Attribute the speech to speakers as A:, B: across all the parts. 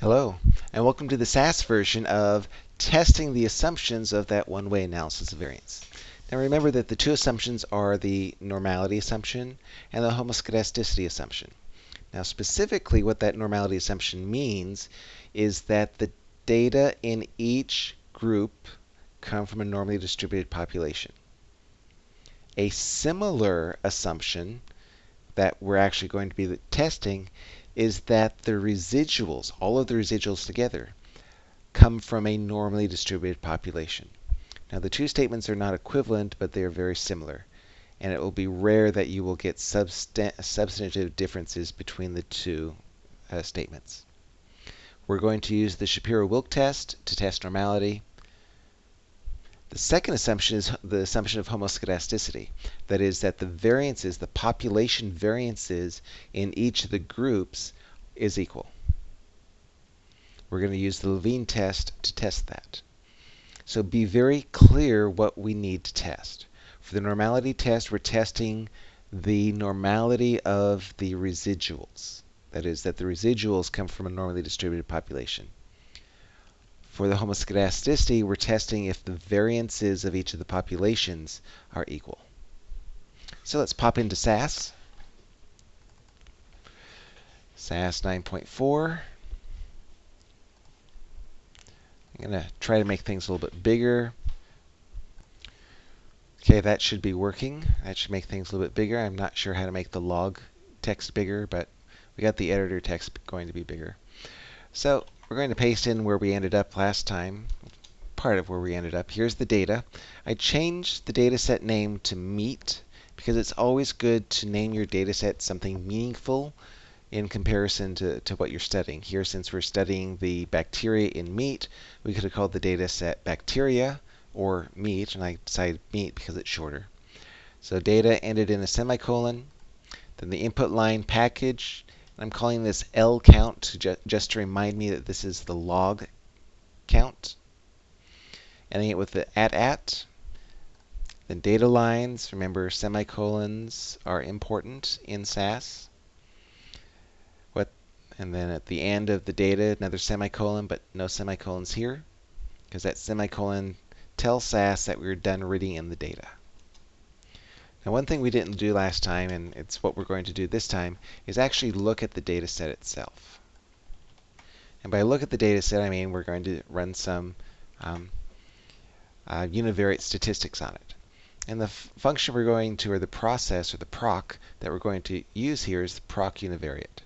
A: Hello, and welcome to the SAS version of testing the assumptions of that one-way analysis of variance. Now remember that the two assumptions are the normality assumption and the homoscedasticity assumption. Now specifically what that normality assumption means is that the data in each group come from a normally distributed population. A similar assumption that we're actually going to be testing is that the residuals, all of the residuals together, come from a normally distributed population. Now the two statements are not equivalent, but they are very similar. And it will be rare that you will get substantive differences between the two uh, statements. We're going to use the Shapiro-Wilk test to test normality. The second assumption is the assumption of homoscedasticity. That is, that the variances, the population variances in each of the groups is equal. We're going to use the Levene test to test that. So be very clear what we need to test. For the normality test, we're testing the normality of the residuals. That is, that the residuals come from a normally distributed population. For the homoscedasticity, we're testing if the variances of each of the populations are equal. So let's pop into SAS. SAS 9.4. I'm going to try to make things a little bit bigger. Okay, that should be working. That should make things a little bit bigger. I'm not sure how to make the log text bigger, but we got the editor text going to be bigger. So we're going to paste in where we ended up last time, part of where we ended up. Here's the data. I changed the data set name to meat because it's always good to name your data set something meaningful in comparison to, to what you're studying. Here, since we're studying the bacteria in meat, we could have called the data set bacteria or meat, and I decided meat because it's shorter. So data ended in a semicolon. Then the input line package I'm calling this L count ju just to remind me that this is the log count. Ending it with the at at. Then data lines, remember semicolons are important in SAS. What, and then at the end of the data, another semicolon, but no semicolons here, because that semicolon tells SAS that we're done reading in the data. Now one thing we didn't do last time, and it's what we're going to do this time, is actually look at the data set itself. And by look at the data set, I mean we're going to run some um, uh, univariate statistics on it. And the function we're going to, or the process, or the proc that we're going to use here is the proc univariate.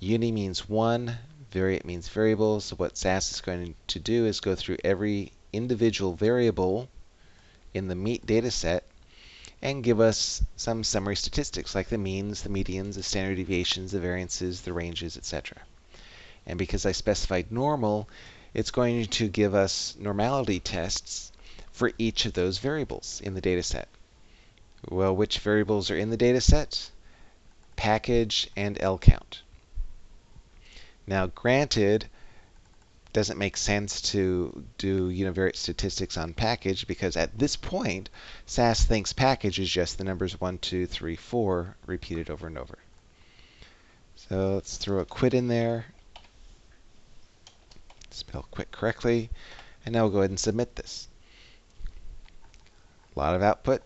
A: Uni means one, variate means variable, so what SAS is going to do is go through every individual variable in the meat data set and give us some summary statistics like the means, the medians, the standard deviations, the variances, the ranges, etc. And because I specified normal, it's going to give us normality tests for each of those variables in the data set. Well, which variables are in the data set? Package and L count. Now, granted, doesn't make sense to do univariate statistics on package because at this point, SAS thinks package is just the numbers 1, 2, 3, 4 repeated over and over. So let's throw a quit in there. Spell quit correctly. And now we'll go ahead and submit this. A lot of output.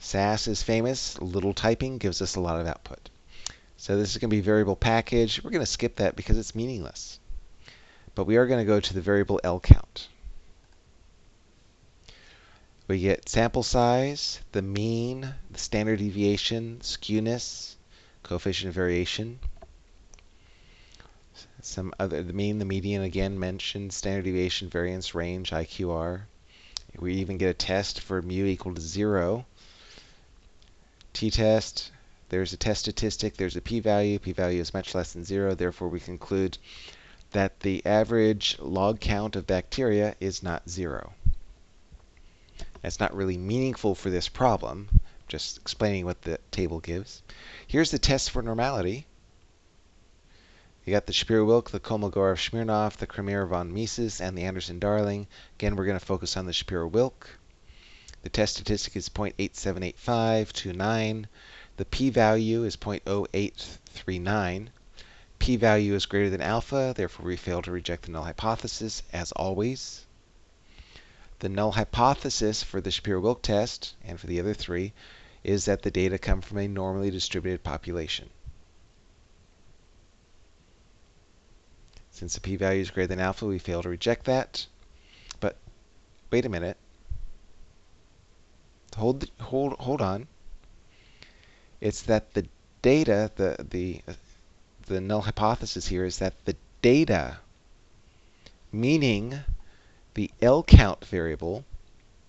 A: SAS is famous. Little typing gives us a lot of output. So this is going to be variable package. We're going to skip that because it's meaningless. But we are going to go to the variable L count. We get sample size, the mean, the standard deviation, skewness, coefficient of variation. Some other, the mean, the median, again mentioned, standard deviation, variance, range, IQR. We even get a test for mu equal to zero. T-test, there's a test statistic, there's a p-value. P-value is much less than zero, therefore we conclude that the average log count of bacteria is not zero. That's not really meaningful for this problem, just explaining what the table gives. Here's the test for normality. You got the Shapiro-Wilk, the Kolmogorov-Smirnov, the Cramér-von Mises, and the Anderson-Darling. Again, we're going to focus on the Shapiro-Wilk. The test statistic is 0.878529. The p-value is 0.0839. p-value is greater than alpha, therefore we fail to reject the null hypothesis, as always. The null hypothesis for the Shapiro-Wilk test, and for the other three, is that the data come from a normally distributed population. Since the p-value is greater than alpha, we fail to reject that. But wait a minute. Hold, hold, hold on. It's that the data, the, the, the null hypothesis here is that the data, meaning the L count variable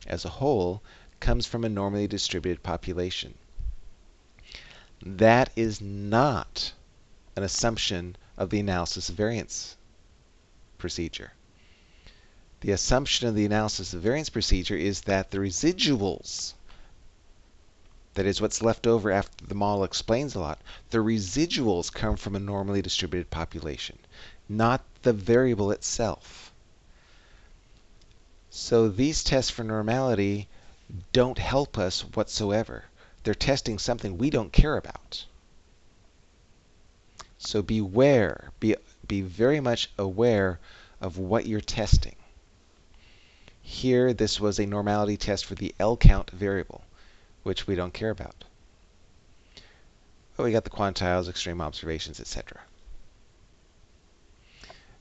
A: as a whole, comes from a normally distributed population. That is not an assumption of the analysis of variance procedure. The assumption of the analysis of variance procedure is that the residuals, that is what's left over after the model explains a lot, the residuals come from a normally distributed population, not the variable itself. So these tests for normality don't help us whatsoever. They're testing something we don't care about. So beware, be, be very much aware of what you're testing. Here, this was a normality test for the L count variable, which we don't care about. But we got the quantiles, extreme observations, etc.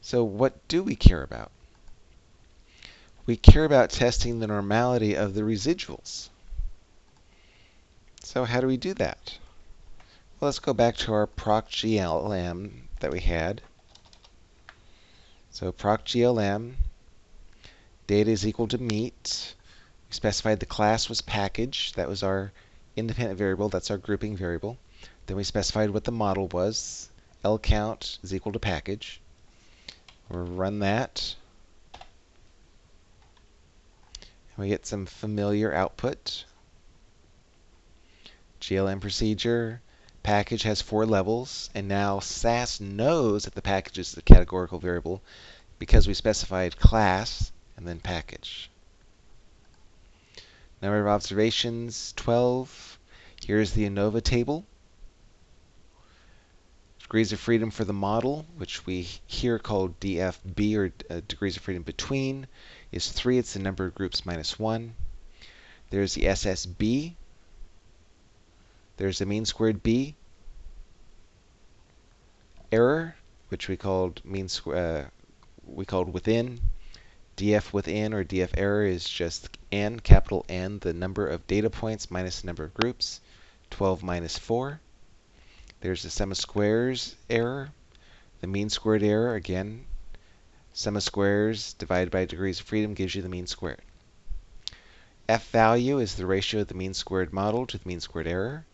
A: So what do we care about? we care about testing the normality of the residuals. So how do we do that? Well, let's go back to our procglm that we had. So procglm, data is equal to meat. We specified the class was package. That was our independent variable. That's our grouping variable. Then we specified what the model was. L count is equal to package. We'll run that. And we get some familiar output. GLM procedure, package has four levels, and now SAS knows that the package is the categorical variable because we specified class and then package. Number of observations, 12. Here's the ANOVA table. Degrees of freedom for the model, which we here call DFB, or uh, degrees of freedom between is 3. It's the number of groups minus 1. There's the SSB. There's the mean squared B. Error, which we called mean uh, we called within. DF within or DF error is just n, capital N, the number of data points minus the number of groups. 12 minus 4. There's the sum of squares error. The mean squared error, again, Sum of squares divided by degrees of freedom gives you the mean squared. F value is the ratio of the mean squared model to the mean squared error.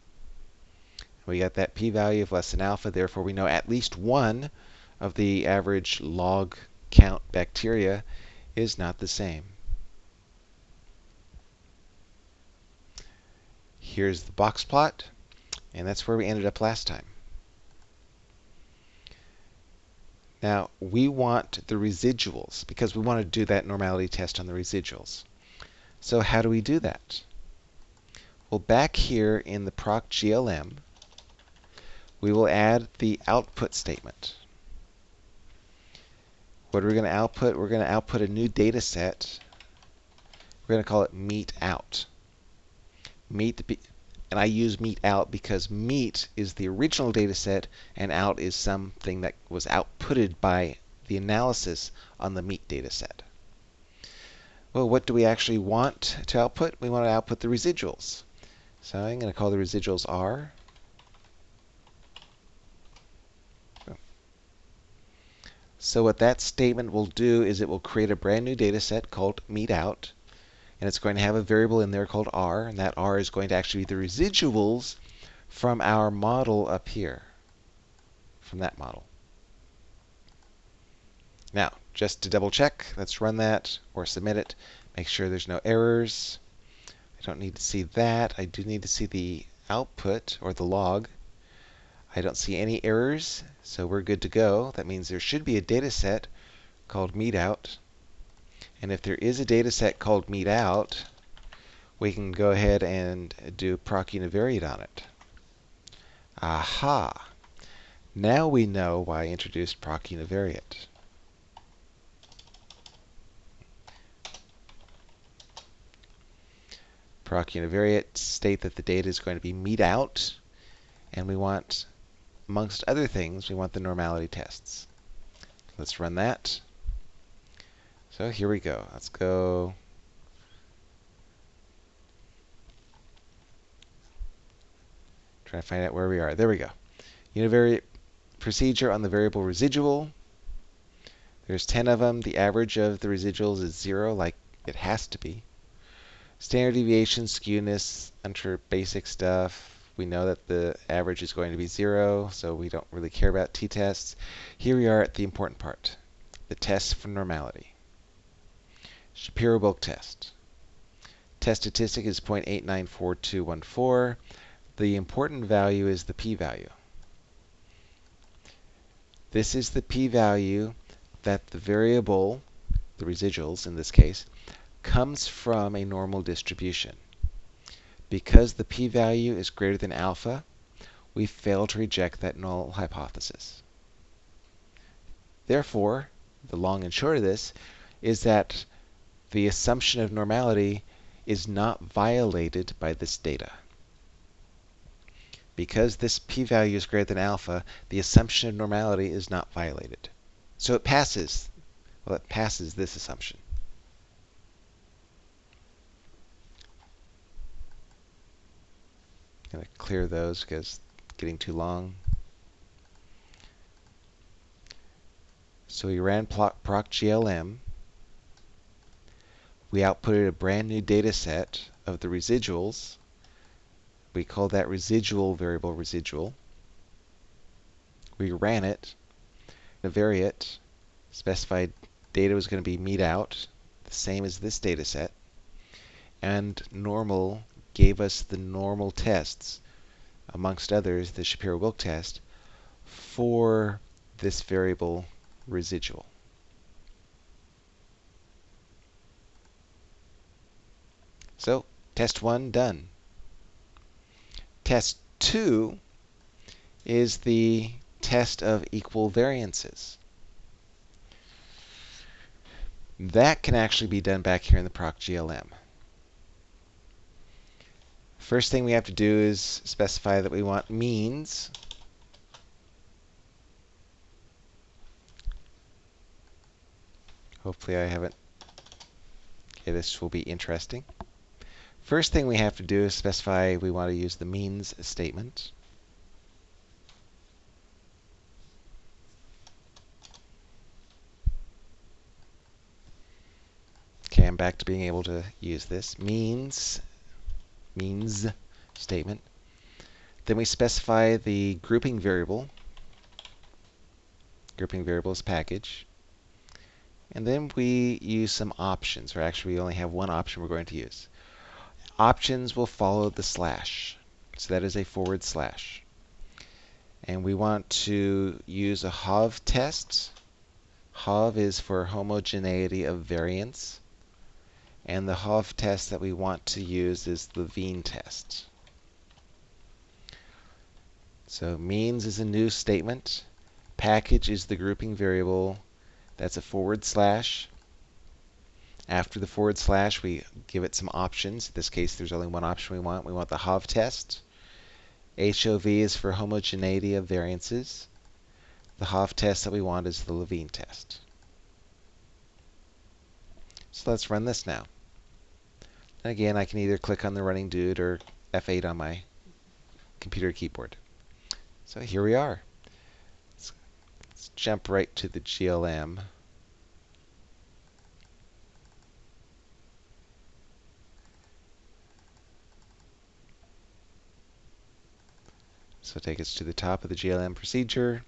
A: We got that p-value of less than alpha, therefore we know at least one of the average log count bacteria is not the same. Here's the box plot, and that's where we ended up last time. Now, we want the residuals because we want to do that normality test on the residuals. So how do we do that? Well, back here in the proc GLM, we will add the output statement. What are we going to output? We're going to output a new data set. We're going to call it meat out. Meat and I use meat out because meat is the original data set and out is something that was outputted by the analysis on the meat data set. Well, what do we actually want to output? We want to output the residuals. So I'm going to call the residuals R. So what that statement will do is it will create a brand new data set called meat out and it's going to have a variable in there called r, and that r is going to actually be the residuals from our model up here, from that model. Now, just to double check, let's run that or submit it. Make sure there's no errors. I don't need to see that. I do need to see the output or the log. I don't see any errors, so we're good to go. That means there should be a data set called meatout and if there is a data set called meat out, we can go ahead and do proc univariate on it. Aha! Now we know why I introduced proc univariate. Proc univariate state that the data is going to be meat out, and we want, amongst other things, we want the normality tests. Let's run that. So here we go. Let's go Try to find out where we are. There we go. Univariate procedure on the variable residual. There's 10 of them. The average of the residuals is 0, like it has to be. Standard deviation, skewness, under basic stuff. We know that the average is going to be 0, so we don't really care about t-tests. Here we are at the important part, the test for normality. Shapiro-Wilk test. Test statistic is 0.894214. The important value is the p-value. This is the p-value that the variable, the residuals in this case, comes from a normal distribution. Because the p-value is greater than alpha, we fail to reject that null hypothesis. Therefore, the long and short of this is that the assumption of normality is not violated by this data. Because this p-value is greater than alpha, the assumption of normality is not violated. So it passes, well, it passes this assumption. I'm going to clear those because getting too long. So we ran proc GLM. We outputted a brand new data set of the residuals we call that residual variable residual. We ran it, univariate, specified data was going to be meat out, the same as this data set, and normal gave us the normal tests, amongst others the Shapiro-Wilk test, for this variable residual. So, test one done. Test 2 is the test of equal variances. That can actually be done back here in the proc GLM. First thing we have to do is specify that we want means. Hopefully I haven't. Okay, this will be interesting. First thing we have to do is specify we want to use the means statement. Okay, I'm back to being able to use this. Means, means statement. Then we specify the grouping variable. Grouping variable is package. And then we use some options, or actually we only have one option we're going to use options will follow the slash. So that is a forward slash. And we want to use a HOV test. HOV is for homogeneity of variance. And the HOV test that we want to use is the Levene test. So means is a new statement. Package is the grouping variable. That's a forward slash. After the forward slash, we give it some options. In this case, there's only one option we want. We want the HOV test. HOV is for homogeneity of variances. The HOV test that we want is the Levene test. So let's run this now. And again, I can either click on the running dude or F8 on my computer keyboard. So here we are. Let's, let's jump right to the GLM. So take us to the top of the GLM procedure.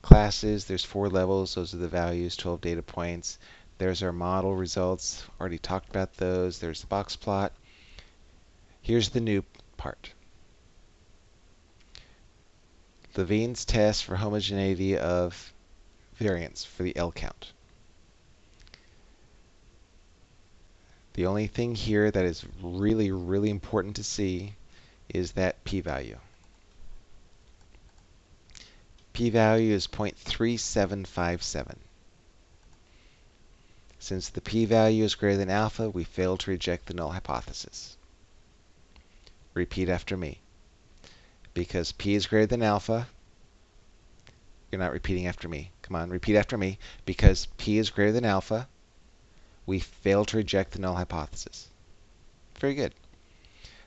A: Classes, there's four levels. Those are the values, 12 data points. There's our model results. Already talked about those. There's the box plot. Here's the new part. Levene's test for homogeneity of variance for the L count. The only thing here that is really, really important to see is that p-value p-value is 0.3757. Since the p-value is greater than alpha, we fail to reject the null hypothesis. Repeat after me. Because p is greater than alpha, you're not repeating after me. Come on, repeat after me. Because p is greater than alpha, we fail to reject the null hypothesis. Very good.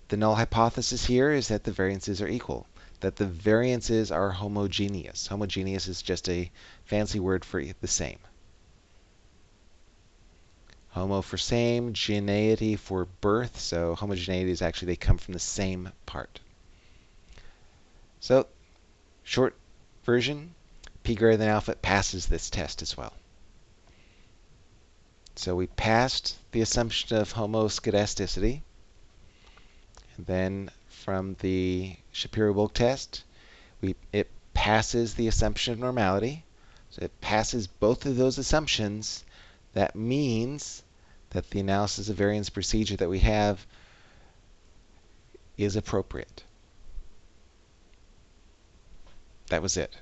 A: The null hypothesis here is that the variances are equal, that the variances are homogeneous. Homogeneous is just a fancy word for the same. Homo for same, geneity for birth. So homogeneity is actually they come from the same part. So short version, p greater than alpha passes this test as well. So we passed the assumption of homoscedasticity. And then from the Shapiro-Wilk test, we, it passes the assumption of normality. So it passes both of those assumptions. That means that the analysis of variance procedure that we have is appropriate. That was it.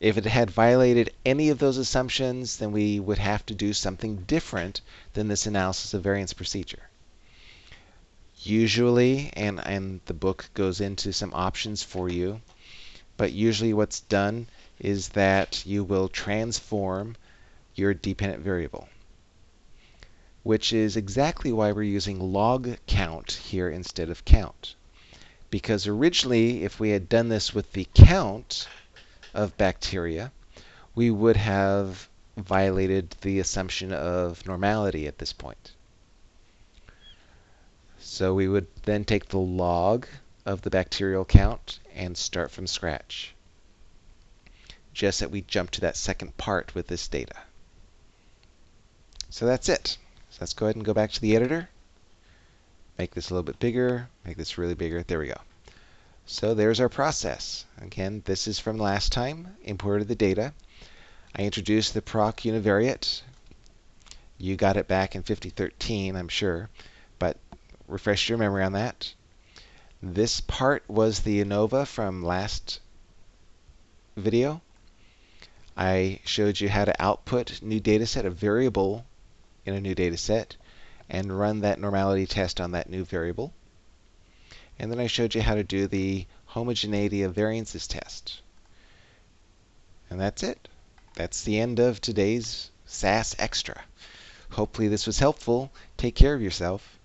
A: If it had violated any of those assumptions, then we would have to do something different than this analysis of variance procedure. Usually, and, and the book goes into some options for you, but usually what's done is that you will transform your dependent variable, which is exactly why we're using log count here instead of count. Because originally, if we had done this with the count, of bacteria, we would have violated the assumption of normality at this point. So we would then take the log of the bacterial count and start from scratch. Just that we jump to that second part with this data. So that's it. So let's go ahead and go back to the editor. Make this a little bit bigger. Make this really bigger. There we go. So there's our process. Again, this is from last time, imported the data. I introduced the proc univariate. You got it back in 5013, I'm sure, but refresh your memory on that. This part was the ANOVA from last video. I showed you how to output new data set, a variable in a new data set, and run that normality test on that new variable. And then I showed you how to do the homogeneity of variances test. And that's it. That's the end of today's SAS Extra. Hopefully this was helpful. Take care of yourself.